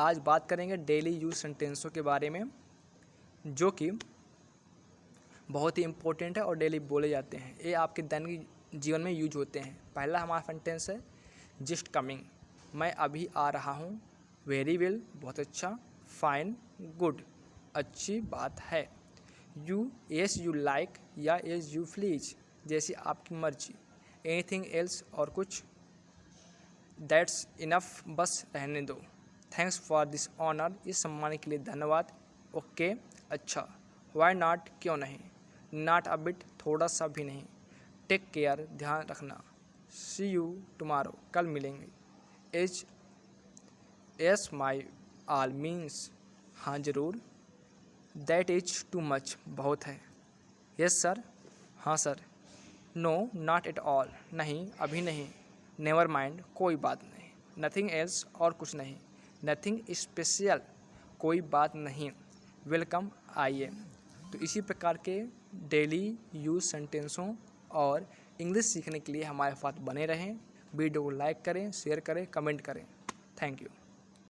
आज बात करेंगे डेली यूज़ सेंटेंसों के बारे में, जो कि बहुत ही इम्पोर्टेंट है और डेली बोले जाते हैं। ये आपके दैनिक जीवन में यूज़ होते हैं। पहला हमारा सेंटेंस है जस्ट कमिंग मैं अभी आ रहा हूँ। वेरी वेल बहुत अच्छा। फाइन गुड अच्छी बात है। यू एस यू लाइक या एस यू प्लीज़ जैसी आपकी मर्ज़ी। एनीथिंग एल्स और कुछ? दैट्स इनफ बस रहने दो। थैंक्स फॉर दिस ऑनर इस सम्मान के लिए धन्यवाद। ओके अच्छा। वाई नाट क्यों नहीं? नाट अ बिट थोड़ा सा भी नहीं। टेक केयर ध्यान रखना। सी यू टुमारो कल मिलेंगे। H S my all means हाँ ज़रूर। दैट इज़ टू मच बहुत है। यस सर हाँ sir no not at all नहीं, अभी नहीं। नेवर माइंड कोई बात नहीं। नथिंग एल्स और कुछ नहीं। नथिंग स्पेशल कोई बात नहीं. वेलकम आइए. तो इसी प्रकार के डेली यूज़ सेंटेंसों और इंग्लिश सीखने के लिए हमारे साथ बने रहें. वीडियो को लाइक करें शेयर करें कमेंट करें. Thank you